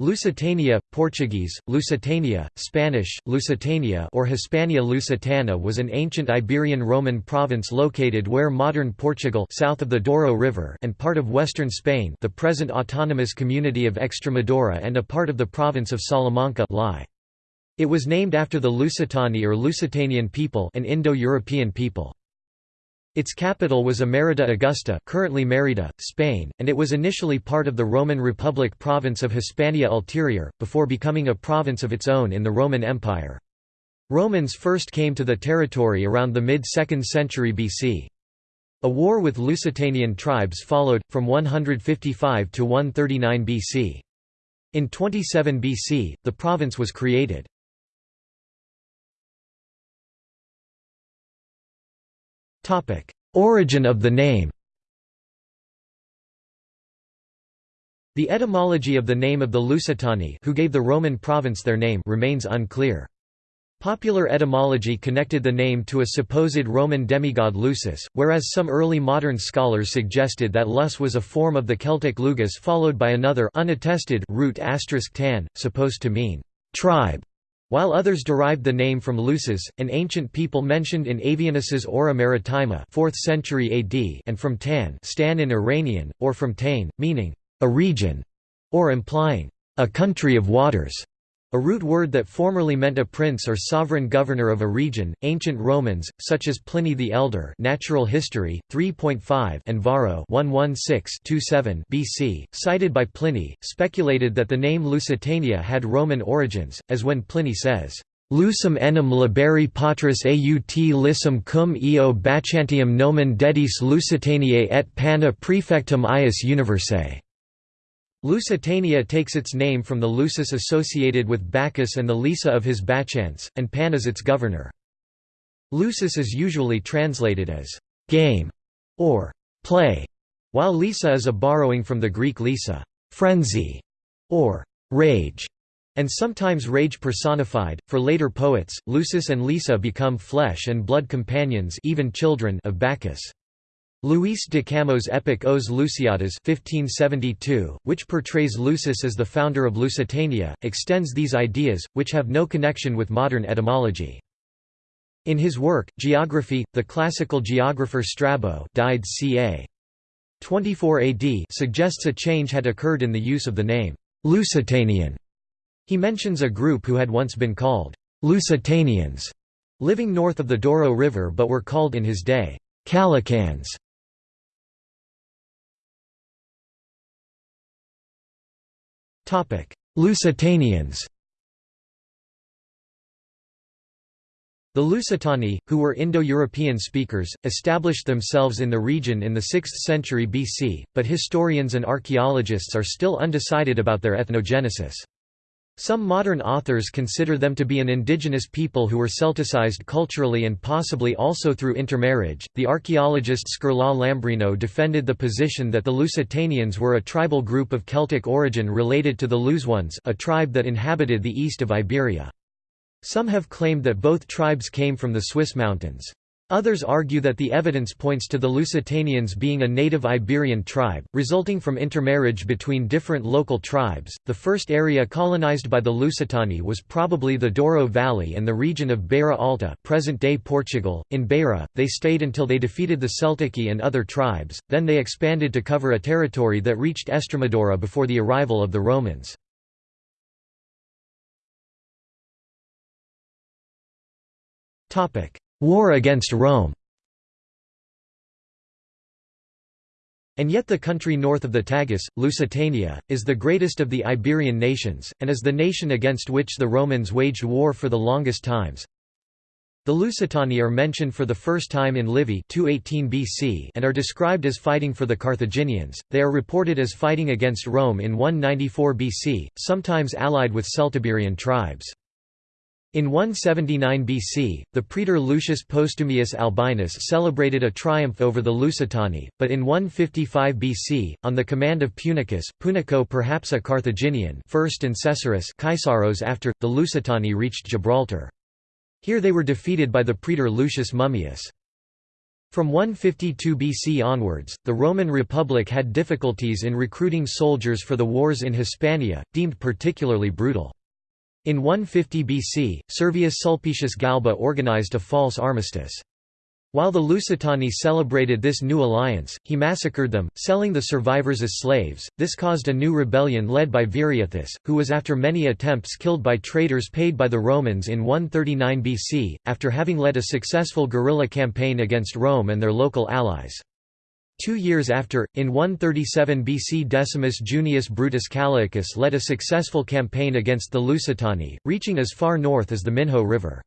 Lusitania, Portuguese, Lusitania, Spanish, Lusitania or Hispania Lusitana was an ancient Iberian Roman province located where modern Portugal south of the Douro River and part of western Spain the present autonomous community of Extremadura and a part of the province of Salamanca lie. It was named after the Lusitani or Lusitanian people an Indo-European people. Its capital was Emerita Augusta currently Merida, Spain, and it was initially part of the Roman Republic province of Hispania Ulterior, before becoming a province of its own in the Roman Empire. Romans first came to the territory around the mid-2nd century BC. A war with Lusitanian tribes followed, from 155 to 139 BC. In 27 BC, the province was created. Origin of the name The etymology of the name of the Lusitani who gave the Roman province their name remains unclear. Popular etymology connected the name to a supposed Roman demigod Lusus, whereas some early modern scholars suggested that Lus was a form of the Celtic lugus followed by another unattested root tan, supposed to mean tribe. While others derived the name from Lusus, an ancient people mentioned in Avienus's Ora Maritima 4th century AD and from Tan Stan in Iranian, or from Tain, meaning, a region, or implying, a country of waters. A root word that formerly meant a prince or sovereign governor of a region. Ancient Romans, such as Pliny the Elder, Natural History 3.5, and Varro 116-27 BC, cited by Pliny, speculated that the name Lusitania had Roman origins, as when Pliny says, Lusum enim liberi patris aut lissum cum eo Bachantium nomen dedis Lusitaniae et panna prefectum ius universae. Lusitania takes its name from the Lusus associated with Bacchus and the Lyssa of his Bacchants, and Pan is its governor. Lusus is usually translated as «game» or «play», while Lyssa is a borrowing from the Greek lyssa frenzy", or «rage», and sometimes rage personified. For later poets, Lusus and Lyssa become flesh and blood companions even children of Bacchus. Luis de Camões' epic Os Lusíadas 1572, which portrays Lusus as the founder of Lusitania, extends these ideas, which have no connection with modern etymology. In his work, Geography, the classical geographer Strabo died ca. 24 AD suggests a change had occurred in the use of the name Lusitanian. He mentions a group who had once been called Lusitanians, living north of the Douro River but were called in his day Callaicans. Lusitanians The Lusitani, who were Indo-European speakers, established themselves in the region in the 6th century BC, but historians and archaeologists are still undecided about their ethnogenesis. Some modern authors consider them to be an indigenous people who were Celticized culturally and possibly also through intermarriage. The archaeologist Scarlat Lambrino defended the position that the Lusitanians were a tribal group of Celtic origin related to the Lusones, a tribe that inhabited the east of Iberia. Some have claimed that both tribes came from the Swiss mountains. Others argue that the evidence points to the Lusitanians being a native Iberian tribe, resulting from intermarriage between different local tribes. The first area colonized by the Lusitani was probably the Douro Valley and the region of Beira Alta, present-day Portugal. In Beira, they stayed until they defeated the Celtici and other tribes. Then they expanded to cover a territory that reached Estremadura before the arrival of the Romans. Topic: War against Rome And yet the country north of the Tagus, Lusitania, is the greatest of the Iberian nations, and is the nation against which the Romans waged war for the longest times. The Lusitani are mentioned for the first time in Livy 218 BC and are described as fighting for the Carthaginians. They are reported as fighting against Rome in 194 BC, sometimes allied with Celtiberian tribes. In 179 BC, the praetor Lucius Postumius Albinus celebrated a triumph over the Lusitani, but in 155 BC, on the command of Punicus Punico perhaps a Carthaginian first and Caesaris Caesaros after, the Lusitani reached Gibraltar. Here they were defeated by the praetor Lucius Mummius. From 152 BC onwards, the Roman Republic had difficulties in recruiting soldiers for the wars in Hispania, deemed particularly brutal. In 150 BC, Servius Sulpicius Galba organized a false armistice. While the Lusitani celebrated this new alliance, he massacred them, selling the survivors as slaves. This caused a new rebellion led by Viriathus, who was after many attempts killed by traitors paid by the Romans in 139 BC, after having led a successful guerrilla campaign against Rome and their local allies. Two years after, in 137 BC Decimus Junius Brutus Callaicus led a successful campaign against the Lusitani, reaching as far north as the Minho River.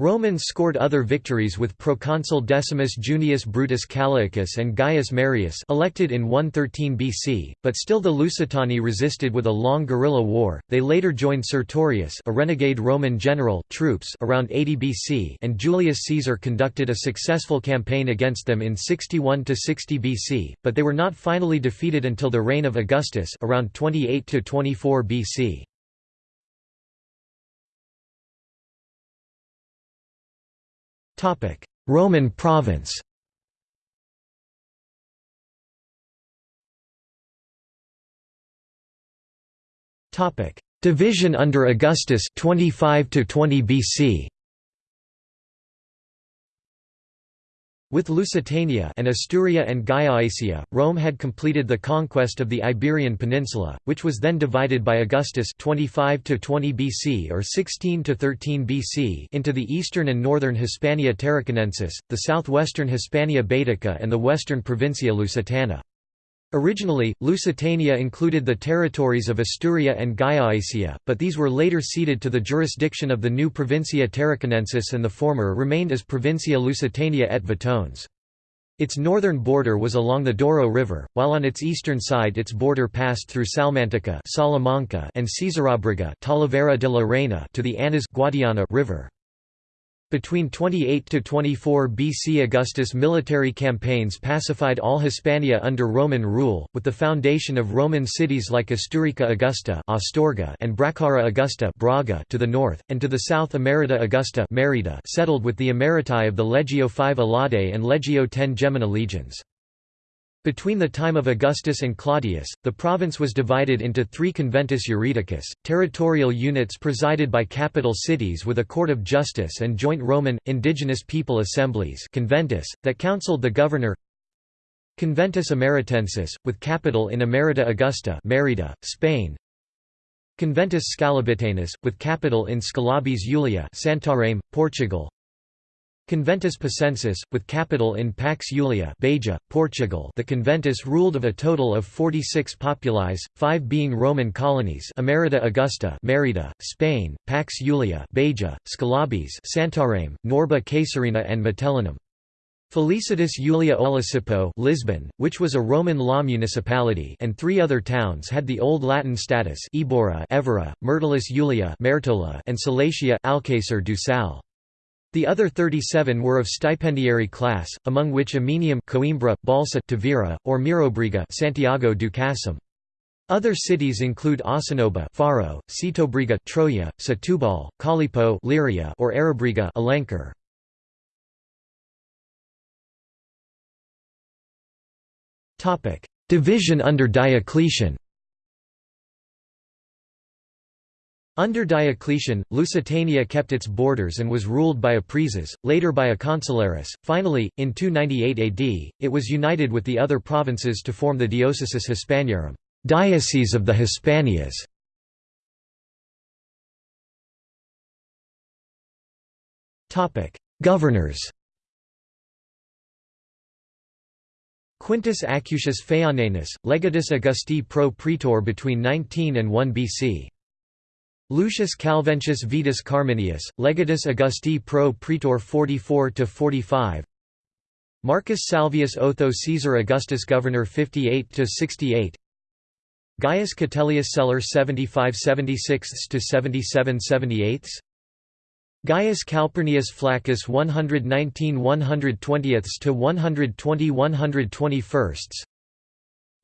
Romans scored other victories with proconsul Decimus Junius Brutus Callaicus and Gaius Marius elected in 113 BC, but still the Lusitani resisted with a long guerrilla war. They later joined Sertorius, a renegade Roman general, troops around 80 BC, and Julius Caesar conducted a successful campaign against them in 61 to 60 BC, but they were not finally defeated until the reign of Augustus around 28 to 24 BC. Roman province. Division under Augustus 25 to 20 BC With Lusitania and Asturia and Gallaecia, Rome had completed the conquest of the Iberian Peninsula, which was then divided by Augustus 25 to 20 BC or 16 to 13 BC into the eastern and northern Hispania Tarraconensis, the southwestern Hispania Baetica and the western Provincia Lusitana. Originally, Lusitania included the territories of Asturia and Gallaecia, but these were later ceded to the jurisdiction of the new Provincia Tarraconensis and the former remained as Provincia Lusitania et Vetones. Its northern border was along the Douro River, while on its eastern side its border passed through Salmantica Salamanca and Caesarabriga de la Reina to the Anas Guadiana River. Between 28 to 24 BC Augustus' military campaigns pacified all Hispania under Roman rule, with the foundation of Roman cities like Asturica Augusta Astorga and Bracara Augusta Braga to the north, and to the south Emerita Augusta Merida settled with the Emeriti of the Legio V Alaudae and Legio X Gemina legions. Between the time of Augustus and Claudius, the province was divided into three conventus juridicus, territorial units presided by capital cities with a court of justice and joint Roman, indigenous people assemblies conventus, that counseled the governor. Conventus Emeritensis, with capital in Emerita Augusta Merida, Spain. Conventus Scalabitanus, with capital in Scalabis Julia Santarém, Portugal Conventus Pacensis, with capital in Pax Julia Beja, Portugal the conventus ruled of a total of 46 populis, five being Roman colonies Emerita Augusta Merida, Spain, Pax Julia Beja, Scalabis Santarém, Norba Caesarina and Metellinum. Felicitas Julia Olisipo Lisbon, which was a Roman law municipality and three other towns had the Old Latin status Ebora Evora, Myrtilis Julia Mertola and Salatia Alcácer do Sal. The other 37 were of stipendiary class, among which Amenium Coimbra, Balsa Tavira, or Mirobriga Santiago do. Other cities include Ossonoba Faro, Setobriga Troia, Setúbal, Calipo Leiria or Arabriga. Topic: Division under Diocletian. Under Diocletian, Lusitania kept its borders and was ruled by a praeses, later by a consularis. Finally, in 298 AD, it was united with the other provinces to form the Diocesis Hispaniarum, Diocese of the Hispanias. Topic: Governors. Quintus Acutius Phaeonanus, legatus Augusti pro praetor between 19 and 1 BC. Lucius Calventius Vetus Carminius, Legatus Augusti pro praetor 44–45 Marcus Salvius Otho Caesar Augustus Governor 58–68 Gaius Catelius Celer 75–76–77–78 Gaius Calpurnius Flaccus 119 120 to 120 121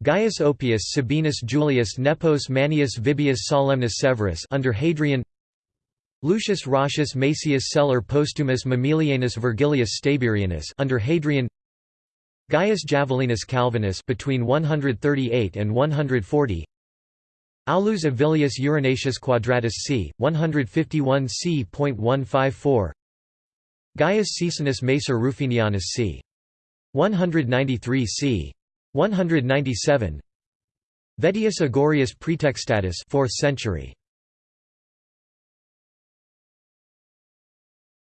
Gaius Oppius Sabinus Julius Nepos Manius Vibius Solemnus Severus under Hadrian Lucius Roscius Macius Celer Postumus Mamilianus Virgilius Staburianus under Hadrian Gaius Javolenus Calvinus between 138 and 140 Aulus Avilius Eurinatius Quadratus c. 151 c.154 Gaius Caesenus Macer Rufinianus c. 193 c. 197 Vettius Agorius Praetextatus 4th century.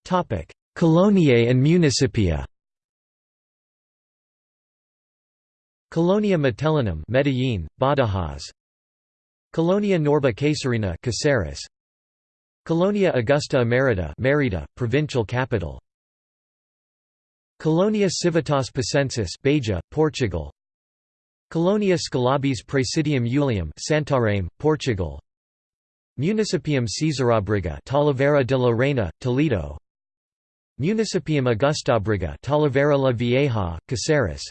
Topic Coloniae and Municipia. Colonia Metellinum Medellin Badajoz. Colonia Norba Caesarina Caceres. Colonia Augusta Emerita Merida provincial capital. Colonia Civitas Pacensis Beja Portugal Colonia Scalabis Praesidium Iulium Santarém Portugal. Municipium Caesarabriga Talavera de la Reina Toledo. Municipium Augustabriga Talavera la Vieja Caceres.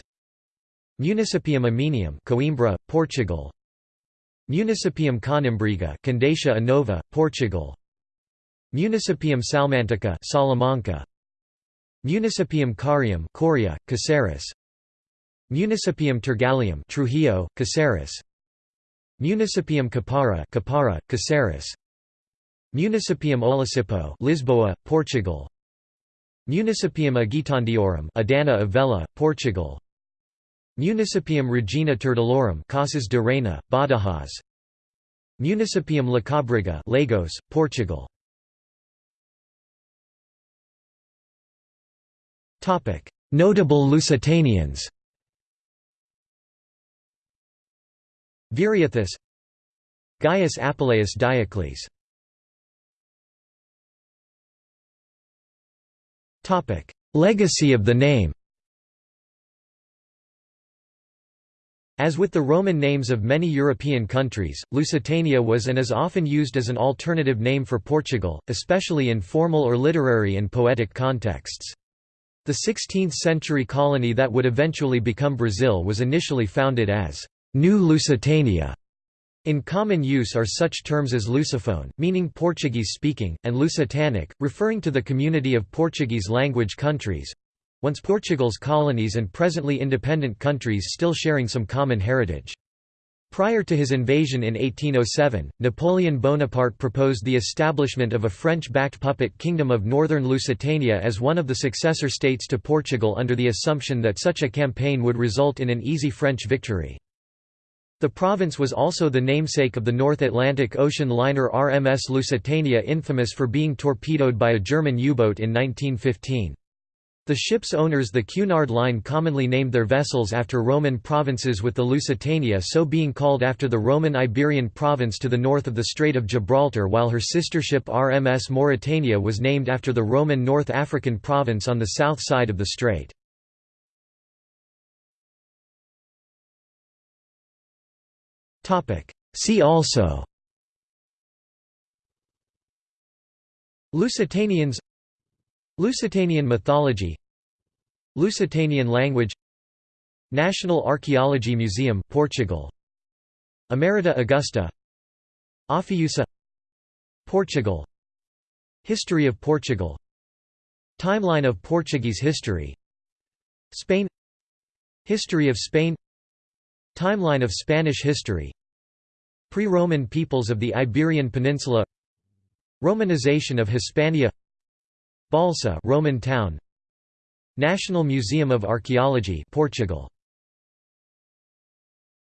Municipium Aminium Coimbra Portugal. Municipium Conimbriga Condeixa-a-Nova Portugal. Municipium Salmantica Salamanca. Municipium Carium Coria Caceres Municipium Turgalium Trujillo Caceres. Municipium Capara Capara Caceres. Municipium Olisipo Lisboa Portugal. Municipium Agitandiorum Idanha-a-Velha Portugal. Municipium Regina Turdulorum Casas de Reina Badajoz. Municipium Lacabriga Lagos Portugal. Topic. Notable Lusitanians Viriathus Gaius Apuleius Diocles Legacy of the name As with the Roman names of many European countries, Lusitania was and is often used as an alternative name for Portugal, especially in formal or literary and poetic contexts. The 16th-century colony that would eventually become Brazil was initially founded as New Lusitania. In common use are such terms as Lusophone, meaning Portuguese-speaking, and Lusitanic, referring to the community of Portuguese-language countries—once Portugal's colonies and presently independent countries still sharing some common heritage. Prior to his invasion in 1807, Napoleon Bonaparte proposed the establishment of a French-backed puppet kingdom of northern Lusitania as one of the successor states to Portugal under the assumption that such a campaign would result in an easy French victory. The province was also the namesake of the North Atlantic Ocean liner RMS Lusitania infamous for being torpedoed by a German U-boat in 1915. The ship's owners the Cunard Line commonly named their vessels after Roman provinces with the Lusitania so being called after the Roman Iberian province to the north of the Strait of Gibraltar while her sister ship RMS Mauretania was named after the Roman North African province on the south side of the strait. See also. Lusitanians. Lusitanian mythology. Lusitanian language. National Archaeology Museum Portugal. Emerita Augusta. Ophiussa. Portugal. History of Portugal. Timeline of Portuguese history. Spain. History of Spain. Timeline of Spanish history Pre-Roman peoples of the Iberian Peninsula Romanization of Hispania Balsa Roman town National Museum of Archaeology Portugal